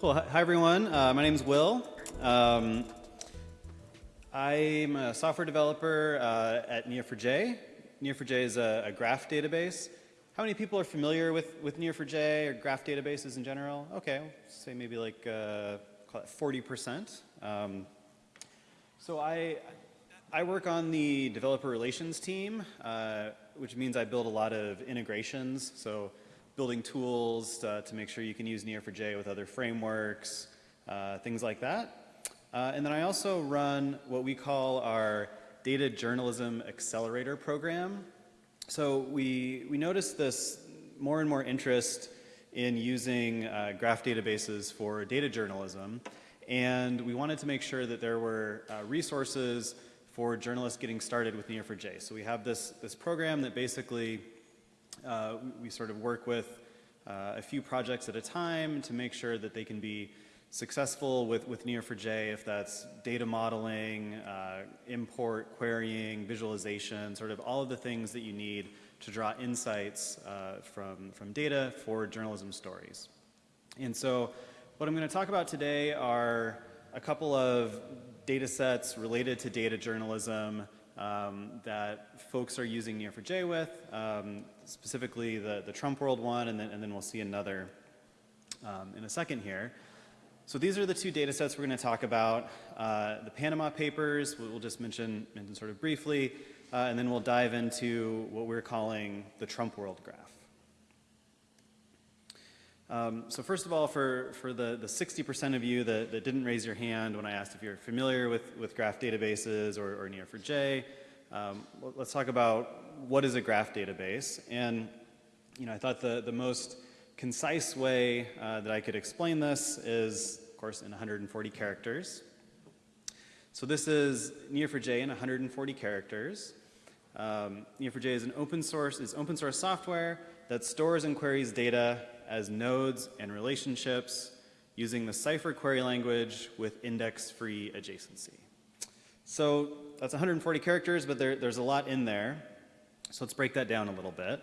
Cool. Hi, everyone. Uh, my name is Will. Um, I'm a software developer uh, at Neo4j. Neo4j is a, a, graph database. How many people are familiar with, with Neo4j or graph databases in general? Okay, say maybe like uh, call it 40%. Um, so I, I work on the developer relations team, uh, which means I build a lot of integrations. So building tools to, to make sure you can use Neo4j with other frameworks, uh, things like that. Uh, and then I also run what we call our Data Journalism Accelerator program. So we, we noticed this more and more interest in using uh, graph databases for data journalism. And we wanted to make sure that there were uh, resources for journalists getting started with Neo4j. So we have this, this program that basically uh, we, sort of work with uh, a few projects at a time to make sure that they can be successful with, with Neo4j if that's data modeling, uh, import, querying, visualization, sort of all of the things that you need to draw insights uh, from, from data for journalism stories. And so what I'm going to talk about today are a couple of data sets related to data journalism um, that folks are using Neo4j with, um, specifically the, the Trump World one, and then, and then we'll see another um, in a second here. So these are the two data sets we're going to talk about. Uh, the Panama Papers, we'll just mention, mention sort of briefly, uh, and then we'll dive into what we're calling the Trump World Graph. Um, so first of all, for, for the 60% of you that, that didn't raise your hand when I asked if you're familiar with, with graph databases or, or Neo4j, um, let's talk about what is a graph database. And you know, I thought the, the most concise way uh, that I could explain this is, of course, in 140 characters. So this is Neo4j in 140 characters. Um, Neo4j is an open source, is open source software that stores and queries data as nodes and relationships using the Cypher query language with index-free adjacency. So that's 140 characters, but there, there's a lot in there. So let's break that down a little bit.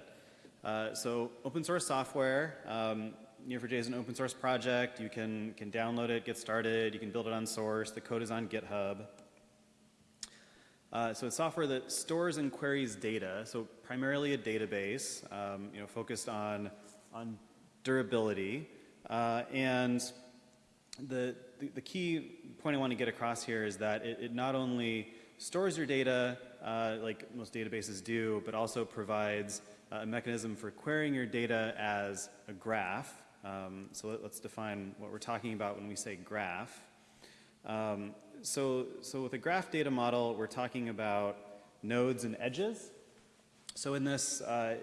Uh, so open source software, um, Neo4j is an open source project. You can, can download it, get started. You can build it on source. The code is on GitHub. Uh, so it's software that stores and queries data, so primarily a database, um, you know, focused on, on durability. Uh, and the, the, the, key point I want to get across here is that it, it not only stores your data uh, like most databases do, but also provides a mechanism for querying your data as a graph. Um, so let, us define what we're talking about when we say graph. Um, so, so with a graph data model, we're talking about nodes and edges. So in this, uh,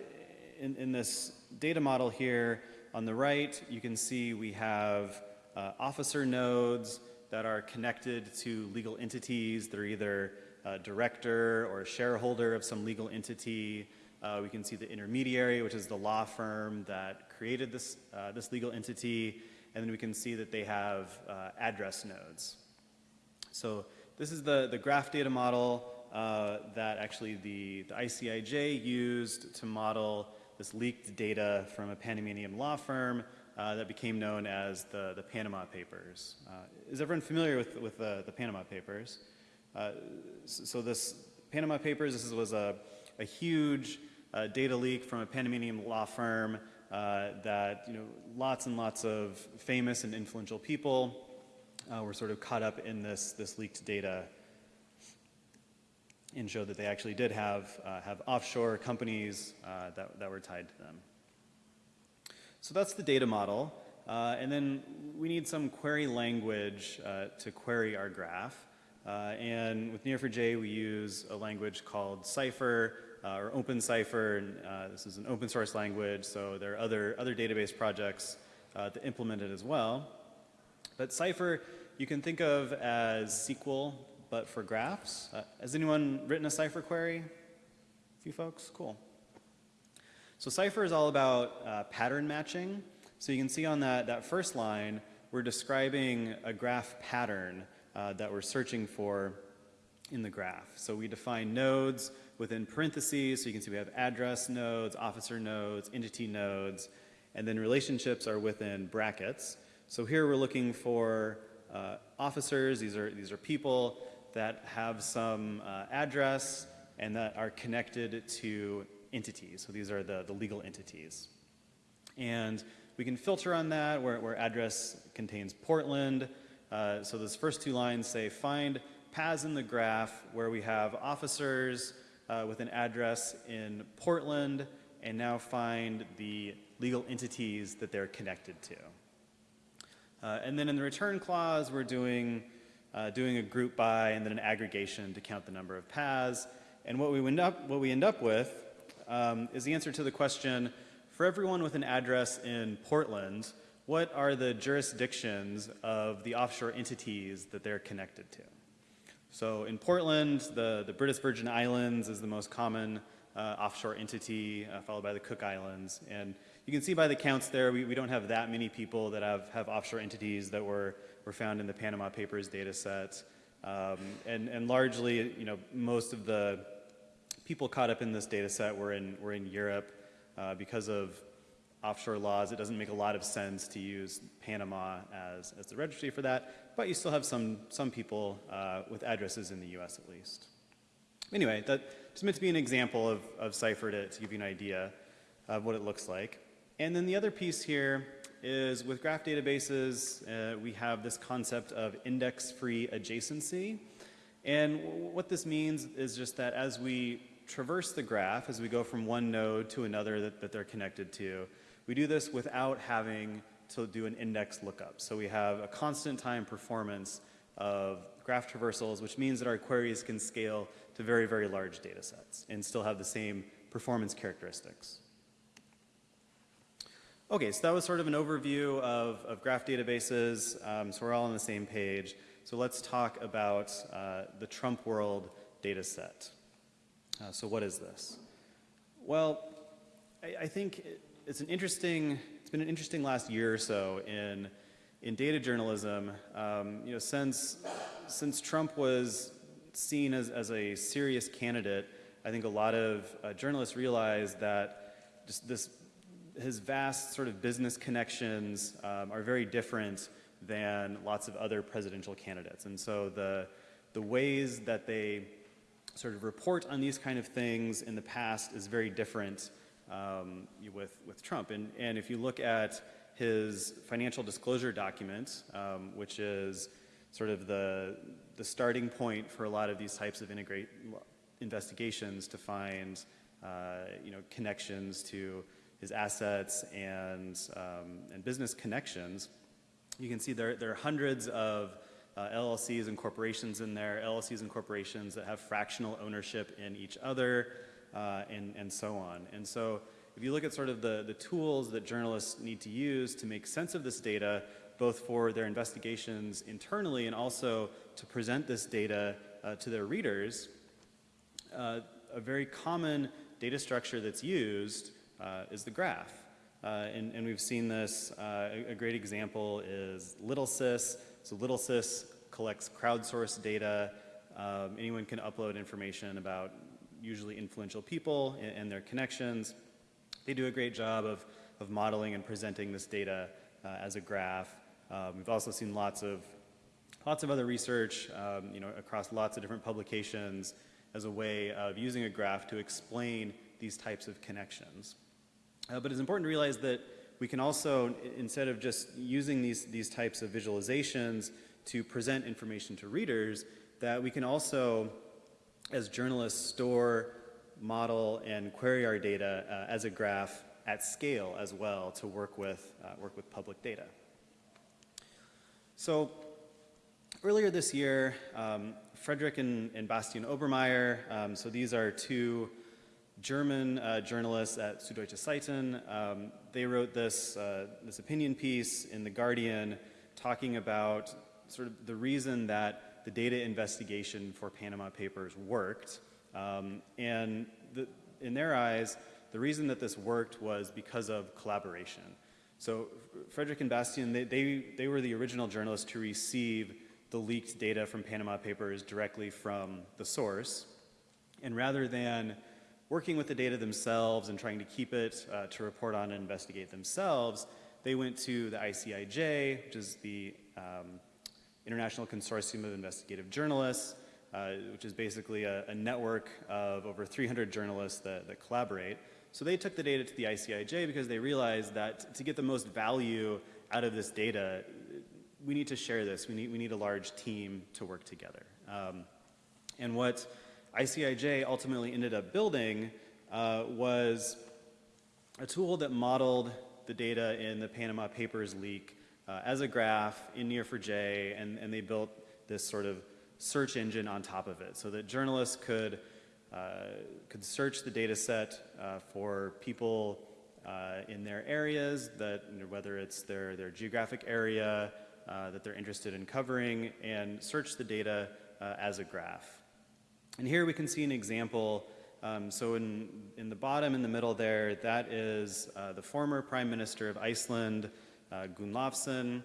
in, in this data model here, on the right, you can see we have uh, officer nodes that are connected to legal entities. They're either a director or a shareholder of some legal entity. Uh, we can see the intermediary, which is the law firm that created this, uh, this legal entity. And then we can see that they have uh, address nodes. So this is the, the graph data model uh, that actually the, the ICIJ used to model this leaked data from a Panamanian law firm uh, that became known as the, the Panama Papers. Uh, is everyone familiar with, with the, the Panama Papers? Uh, so this Panama Papers, this was a, a huge uh, data leak from a Panamanian law firm uh, that, you know, lots and lots of famous and influential people were sort of caught up in this, this leaked data and showed that they actually did have, uh, have offshore companies uh, that, that were tied to them. So that's the data model. Uh, and then we need some query language uh, to query our graph. Uh, and with Neo4j, we use a language called Cypher uh, or OpenCypher. And, this is an open source language, so there are other, other database projects that implement it as well. But Cypher you can think of as SQL but for graphs. Uh, has anyone written a Cypher query? A few folks? Cool. So Cypher is all about uh, pattern matching. So you can see on that, that first line, we're describing a graph pattern uh, that we're searching for in the graph. So we define nodes within parentheses, so you can see we have address nodes, officer nodes, entity nodes, and then relationships are within brackets. So here we're looking for uh, officers. These are, these are people that have some uh, address and that are connected to entities. So these are the, the legal entities. And we can filter on that where, where address contains Portland. Uh, so those first two lines say find paths in the graph where we have officers uh, with an address in Portland and now find the legal entities that they're connected to. Uh, and then in the return clause, we're doing, uh, doing a group by and then an aggregation to count the number of paths. And what we end up, what we end up with um, is the answer to the question, for everyone with an address in Portland, what are the jurisdictions of the offshore entities that they're connected to? So in Portland, the, the British Virgin Islands is the most common uh, offshore entity, uh, followed by the Cook Islands. And you can see by the counts there, we, we don't have that many people that have, have offshore entities that were, were found in the Panama Papers data set. Um, and, and largely, you know, most of the people caught up in this data set were in, were in Europe. Uh, because of offshore laws, it doesn't make a lot of sense to use Panama as, as the registry for that, but you still have some, some people uh, with addresses in the US at least. Anyway, that just meant to be an example of, of Cypher to, to give you an idea of what it looks like. And then the other piece here is with graph databases, uh, we have this concept of index-free adjacency. And what this means is just that as we traverse the graph as we go from one node to another that, that they're connected to. We do this without having to do an index lookup. So we have a constant time performance of graph traversals, which means that our queries can scale to very, very large data sets and still have the same performance characteristics. Okay, so that was sort of an overview of, of graph databases. Um, so we're all on the same page. So let's talk about uh, the Trump world data set. Uh, so what is this? Well, I, I, think it's an interesting, it's been an interesting last year or so in, in data journalism. Um, you know, since, since Trump was seen as, as a serious candidate, I think a lot of uh, journalists realized that just this, his vast sort of business connections um, are very different than lots of other presidential candidates. And so the, the ways that they sort of report on these kind of things in the past is very different um, with, with Trump. And, and if you look at his financial disclosure document, um, which is sort of the, the starting point for a lot of these types of integrate investigations to find uh, you know, connections to his assets and, um, and business connections, you can see there, there are hundreds of uh, LLCs and corporations in there, LLCs and corporations that have fractional ownership in each other, uh, and, and so on. And so if you look at sort of the, the tools that journalists need to use to make sense of this data, both for their investigations internally and also to present this data uh, to their readers, uh, a very common data structure that's used is the graph. Uh, and, and, we've seen this, uh, a, a, great example is LittleSis. So LittleSis collects crowdsourced data. Um, anyone can upload information about usually influential people and, and, their connections. They do a great job of, of modeling and presenting this data uh, as a graph. Um, we've also seen lots of, lots of other research um, you know, across lots of different publications as a way of using a graph to explain these types of connections. Uh, but it's important to realize that we can also, instead of just using these, these types of visualizations to present information to readers, that we can also, as journalists, store, model, and query our data uh, as a graph at scale as well to work with, uh, work with public data. So earlier this year, um, Fredrik and, and Bastian Obermeier, um, so these are two German uh, journalists at Süddeutsche Zeitung. Um, they wrote this, uh, this opinion piece in The Guardian talking about sort of the reason that the data investigation for Panama Papers worked. Um, and the, in their eyes, the reason that this worked was because of collaboration. So Frederick and Bastian, they, they, they were the original journalists to receive the leaked data from Panama Papers directly from the source. And rather than working with the data themselves and trying to keep it uh, to report on and investigate themselves, they went to the ICIJ, which is the um, International Consortium of Investigative Journalists, uh, which is basically a, a, network of over 300 journalists that, that collaborate. So they took the data to the ICIJ because they realized that to get the most value out of this data, we need to share this. We need, we need a large team to work together. Um, and what ICIJ ultimately ended up building uh, was a tool that modeled the data in the Panama Papers leak uh, as a graph in Neo4j, and, and they built this sort of search engine on top of it so that journalists could, uh, could search the data set uh, for people uh, in their areas, that, you know, whether it's their, their geographic area uh, that they're interested in covering, and search the data uh, as a graph. And here we can see an example. Um, so in, in the bottom in the middle there, that is uh, the former Prime Minister of Iceland, uh, Gunnlaugsson.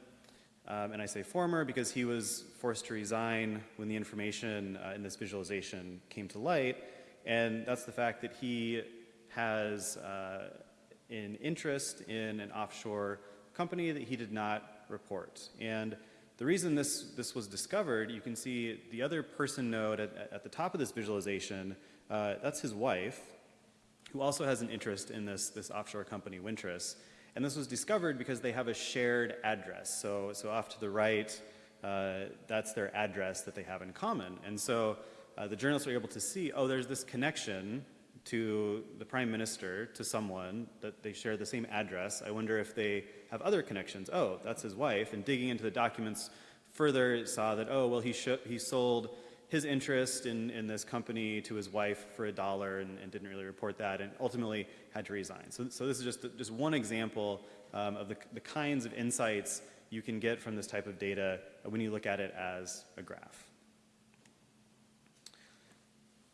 Um, and I say former because he was forced to resign when the information uh, in this visualization came to light. And that's the fact that he has uh, an interest in an offshore company that he did not report. And the reason this, this was discovered, you can see the other person node at, at the top of this visualization, uh, that's his wife, who also has an interest in this, this offshore company, Wintris. And this was discovered because they have a shared address. So, so off to the right, uh, that's their address that they have in common. And so uh, the journalists were able to see, oh, there's this connection to the prime minister, to someone, that they share the same address. I wonder if they have other connections. Oh, that's his wife. And digging into the documents further, saw that, oh, well, he, he sold his interest in, in this company to his wife for a dollar and, and, didn't really report that and ultimately had to resign. So, so this is just, just one example um, of the, the kinds of insights you can get from this type of data when you look at it as a graph.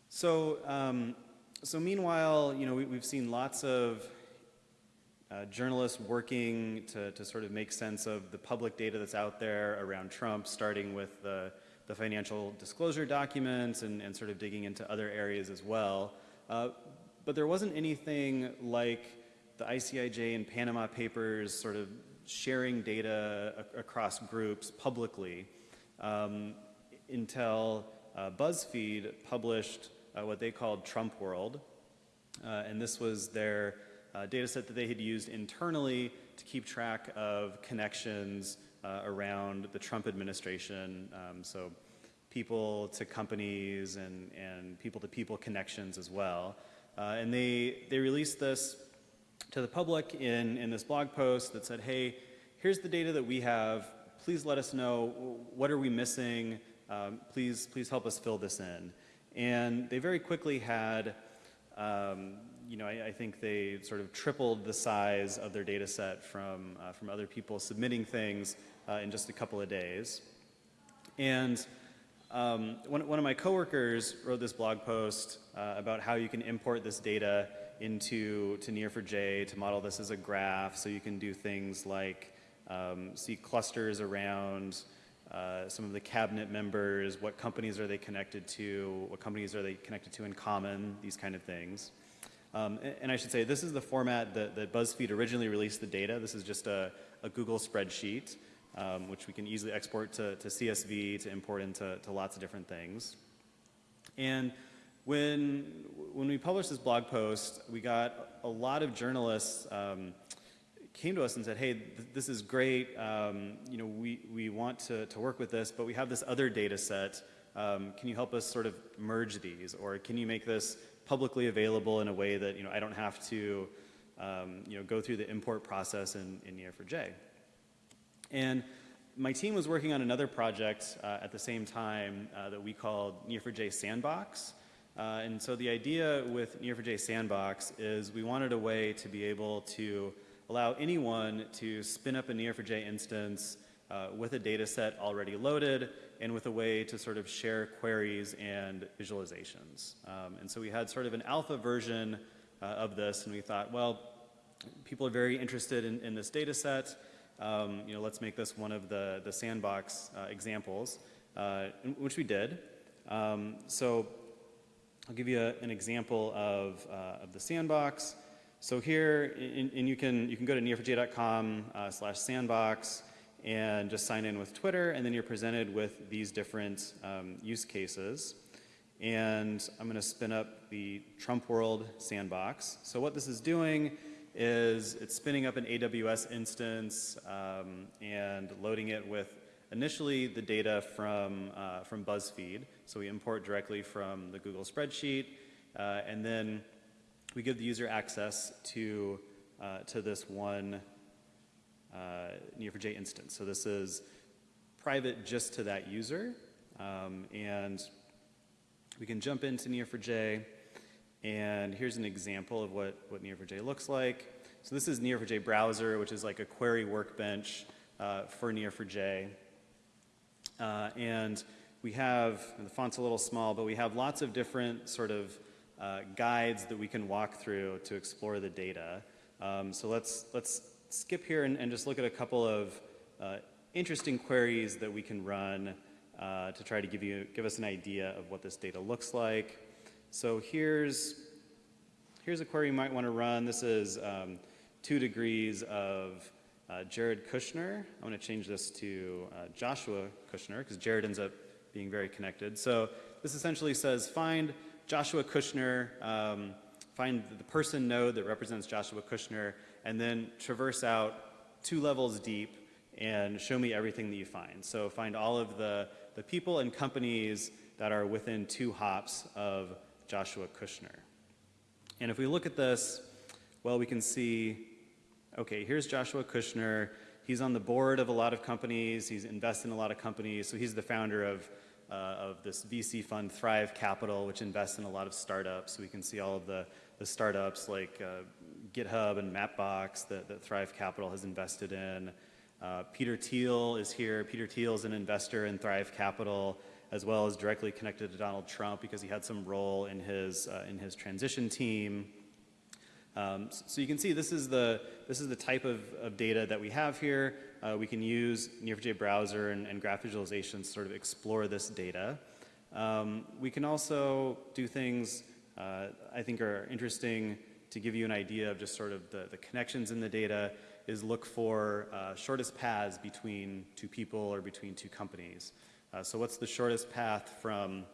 So um, so meanwhile, you know, we, have seen lots of uh, journalists working to, to sort of make sense of the public data that's out there around Trump, starting with the, the financial disclosure documents and, and sort of digging into other areas as well. Uh, but there wasn't anything like the ICIJ and Panama Papers sort of sharing data across groups publicly um, until uh, BuzzFeed published uh, what they called Trump World. Uh, and this was their uh, data set that they had used internally to keep track of connections uh, around the Trump administration. Um, so people to companies and, and people to people connections as well. And they, they released this to the public in, in this blog post that said, hey, here's the data that we have. Please let us know what are we missing. Um, please, please help us fill this in. And they very quickly had, um, you know, I, I, think they sort of tripled the size of their data set from, uh, from other people submitting things uh, in just a couple of days. And um, one, one of my coworkers wrote this blog post uh, about how you can import this data into to Neo4j to model this as a graph so you can do things like um, see clusters around uh, some of the cabinet members, what companies are they connected to, what companies are they connected to in common, these kind of things. Um, and, and, I should say, this is the format that, that, BuzzFeed originally released the data. This is just a, a Google spreadsheet, um, which we can easily export to, to CSV to import into to lots of different things. And when, when we published this blog post, we got a lot of journalists um, came to us and said, hey, th this is great, um, you know, we, we want to, to work with this, but we have this other data set. Um, can you help us sort of merge these? Or can you make this publicly available in a way that, you know, I don't have to, um, you know, go through the import process in, in Neo4j? And my team was working on another project uh, at the same time uh, that we called Neo4j Sandbox. Uh, and so the idea with Neo4j Sandbox is we wanted a way to be able to allow anyone to spin up a Neo4j instance uh, with a data set already loaded and with a way to sort of share queries and visualizations. Um, and so we had sort of an alpha version uh, of this and we thought, well, people are very interested in, in this data set. Um, you know, let's make this one of the, the sandbox uh, examples, uh, which we did. Um, so I'll give you a, an example of, uh, of the sandbox. So here, and, you can you can go to neo4j.com uh, slash sandbox and just sign in with Twitter, and then you're presented with these different um, use cases. And I'm going to spin up the Trump World sandbox. So what this is doing is it's spinning up an AWS instance um, and loading it with initially the data from, uh, from BuzzFeed. So we import directly from the Google spreadsheet, uh, and then we give the user access to, uh, to this one uh, Neo4j instance. So this is private just to that user. Um, and we can jump into Neo4j. And here's an example of what, what Neo4j looks like. So this is Neo4j browser, which is like a query workbench uh, for Neo4j. Uh, and we have, the font's a little small, but we have lots of different sort of uh, guides that we can walk through to explore the data. Um, so let's, let's skip here and, and, just look at a couple of uh, interesting queries that we can run uh, to try to give, you, give us an idea of what this data looks like. So here's, here's a query you might want to run. This is um, two degrees of uh, Jared Kushner. I'm going to change this to uh, Joshua Kushner because Jared ends up being very connected. So this essentially says find Joshua Kushner, um, find the person node that represents Joshua Kushner, and then traverse out two levels deep and show me everything that you find. So find all of the, the people and companies that are within two hops of Joshua Kushner. And if we look at this, well, we can see, okay, here's Joshua Kushner. He's on the board of a lot of companies. He's invested in a lot of companies. So he's the founder of uh, of this VC fund, Thrive Capital, which invests in a lot of startups. We can see all of the, the startups like uh, GitHub and Mapbox that, that, Thrive Capital has invested in. Uh, Peter Thiel is here. Peter Thiel is an investor in Thrive Capital, as well as directly connected to Donald Trump because he had some role in his, uh, in his transition team. Um, so you can see this is the, this is the type of, of data that we have here. Uh, we can use Neo4j browser and, and, graph visualization to sort of explore this data. Um, we can also do things uh, I think are interesting to give you an idea of just sort of the, the connections in the data is look for uh, shortest paths between two people or between two companies. Uh, so what's the shortest path from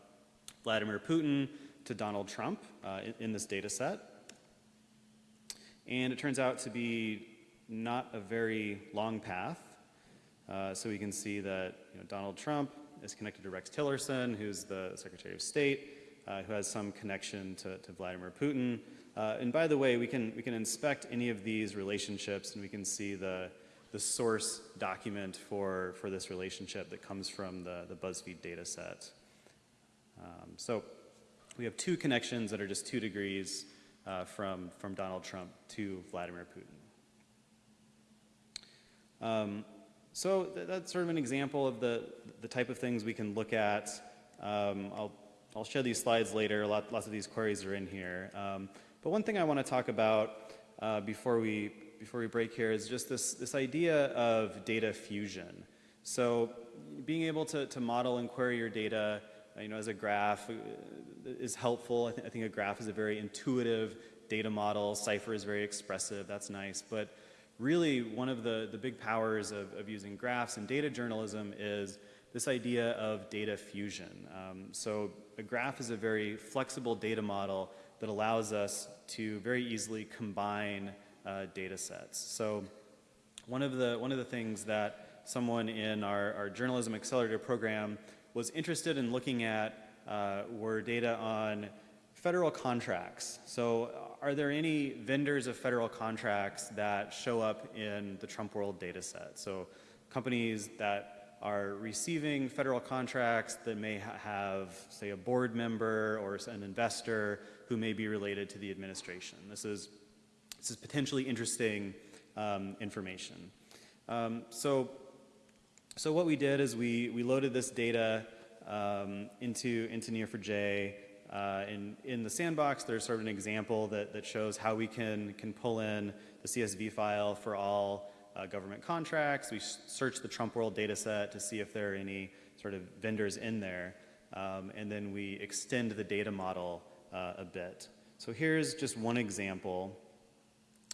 Vladimir Putin to Donald Trump uh, in, in this data set? And it turns out to be not a very long path. Uh, so we can see that you know, Donald Trump is connected to Rex Tillerson, who's the Secretary of State, uh, who has some connection to, to Vladimir Putin. Uh, and by the way, we can, we can inspect any of these relationships and we can see the, the source document for, for this relationship that comes from the, the BuzzFeed data set. Um, so we have two connections that are just two degrees uh, from, from Donald Trump to Vladimir Putin. Um, so th that's sort of an example of the, the type of things we can look at. Um, I'll, I'll share these slides later. Lot, lots of these queries are in here. Um, but one thing I want to talk about uh, before, we, before we break here is just this, this idea of data fusion. So being able to, to model and query your data you know, as a graph uh, is helpful. I, th I, think a graph is a very intuitive data model. Cypher is very expressive. That's nice. But really, one of the, the big powers of, of using graphs and data journalism is this idea of data fusion. Um, so a graph is a very flexible data model that allows us to very easily combine uh, data sets. So one of the, one of the things that someone in our, our journalism accelerator program was interested in looking at uh, were data on federal contracts. So are there any vendors of federal contracts that show up in the Trump World data set? So companies that are receiving federal contracts that may ha have, say, a board member or an investor who may be related to the administration. This is, this is potentially interesting um, information. Um, so so what we did is we, we loaded this data um, into, into Neo4j. Uh, in, in the sandbox, there's sort of an example that, that shows how we can, can pull in the CSV file for all uh, government contracts. We search the Trump World data set to see if there are any sort of vendors in there. Um, and then we extend the data model uh, a bit. So here's just one example.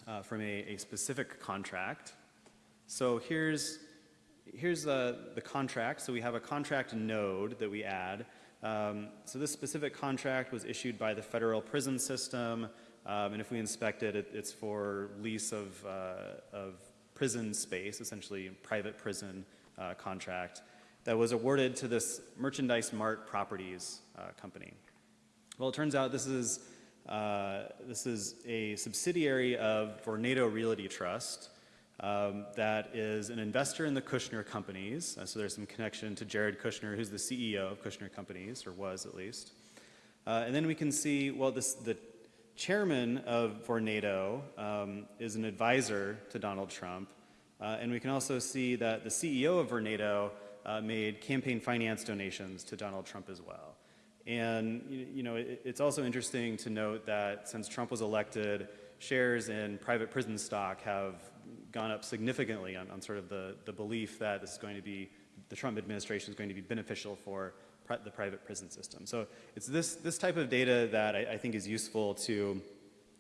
uh, from a, a specific contract. So here's, here's the, the contract. So we have a contract node that we add. Um, so this specific contract was issued by the federal prison system. Um, and if we inspect it, it it's for lease of, uh, of prison space, essentially private prison uh, contract, that was awarded to this Merchandise Mart Properties uh, company. Well, it turns out this is, uh, this is a subsidiary of Vornado Realty Trust um, that is an investor in the Kushner Companies. Uh, so there's some connection to Jared Kushner, who's the CEO of Kushner Companies, or was at least. Uh, and then we can see, well, this, the chairman of Vornado um, is an advisor to Donald Trump. Uh, and we can also see that the CEO of Vornado uh, made campaign finance donations to Donald Trump as well. And you know, it, it's also interesting to note that since Trump was elected, shares in private prison stock have gone up significantly on, on sort of the, the belief that this is going to be, the Trump administration is going to be beneficial for pri the private prison system. So it's this, this type of data that I, I think is useful to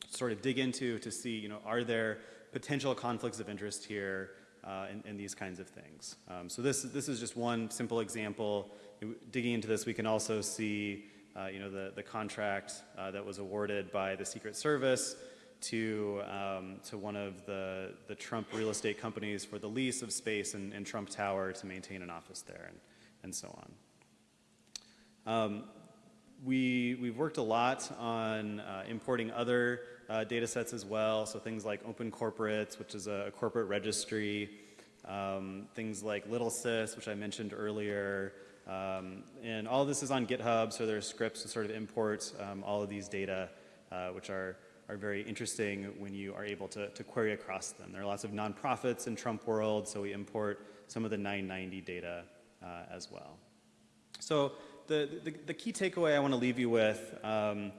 sort of dig into to see, you know, are there potential conflicts of interest here uh, these kinds of things. Um, so this, this is just one simple example. Digging into this, we can also see, uh, you know, the, the contract uh, that was awarded by the Secret Service to, um, to one of the, the Trump real estate companies for the lease of space in, in Trump Tower to maintain an office there and, and so on. Um, we, we've worked a lot on uh, importing other uh, data sets as well, so things like Open Corporates, which is a, a corporate registry, um, things like LittleSis, which I mentioned earlier, um, and all this is on GitHub, so there are scripts to sort of import um, all of these data, uh, which are, are very interesting when you are able to, to query across them. There are lots of nonprofits in Trump world, so we import some of the 990 data uh, as well. So the, the, the, key takeaway I want to leave you with um,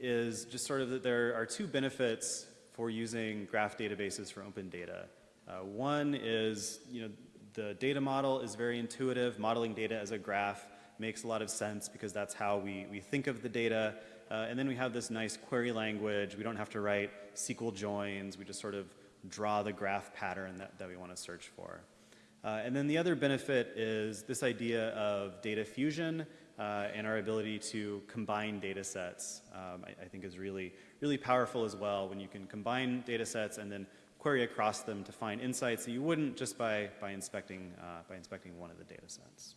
is just sort of that there are two benefits for using graph databases for open data. Uh, one is, you know, the data model is very intuitive. Modeling data as a graph makes a lot of sense because that's how we, we think of the data. Uh, and then we have this nice query language. We don't have to write SQL joins. We just sort of draw the graph pattern that, that we want to search for. Uh, and then the other benefit is this idea of data fusion uh, and our ability to combine data sets, um, I, I, think is really, really powerful as well when you can combine data sets and then query across them to find insights that you wouldn't just by, by, inspecting, uh, by inspecting one of the data sets.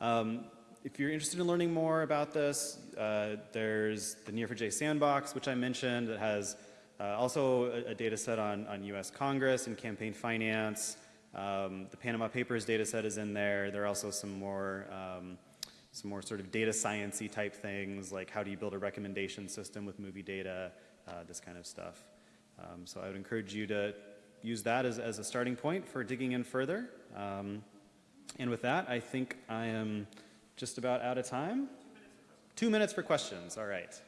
Um, if you're interested in learning more about this, uh, there's the Neo4j sandbox, which I mentioned, that has uh, also a, a, data set on, on US Congress and campaign finance. Um, the Panama Papers data set is in there. There are also some more, um, some more sort of data sciencey type things, like how do you build a recommendation system with movie data, uh, this kind of stuff. Um, so I would encourage you to use that as, as a starting point for digging in further. Um, and with that, I think I am just about out of time. Two minutes for questions. All right.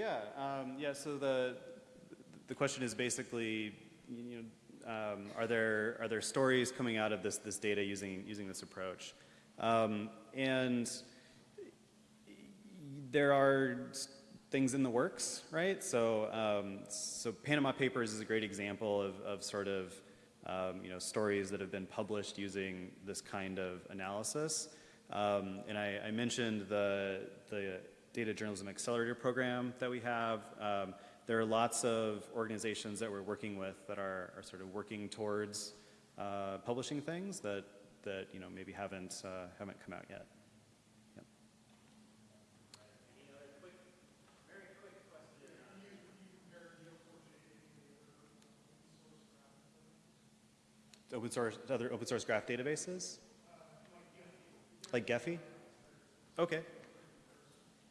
Yeah, um, yeah. So the the question is basically, you know, um, are there are there stories coming out of this this data using using this approach, um, and there are things in the works, right? So um, so Panama Papers is a great example of of sort of um, you know stories that have been published using this kind of analysis. Um, and I, I mentioned the the Data Journalism Accelerator program that we have. Um, there are lots of organizations that we're working with that are, are sort of working towards uh, publishing things that, that you know, maybe haven't, uh, haven't come out yet. open source, other open source graph databases? Like Gephi? Okay.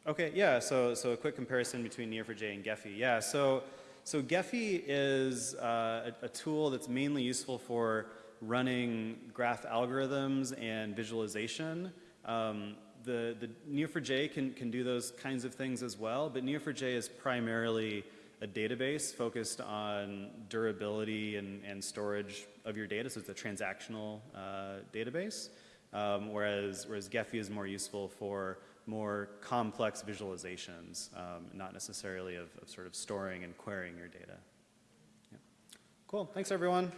Okay, yeah, so, so a quick comparison between Neo4j and Gephi. Yeah, so, so Gephi is uh, a, a tool that's mainly useful for running graph algorithms and visualization. Um, the, the Neo4j can, can do those kinds of things as well, but Neo4j is primarily a database focused on durability and, and storage of your data, so it's a transactional uh, database, um, whereas, whereas Gephi is more useful for more complex visualizations, um, not necessarily of, of, sort of storing and querying your data. Yeah. Cool, thanks everyone.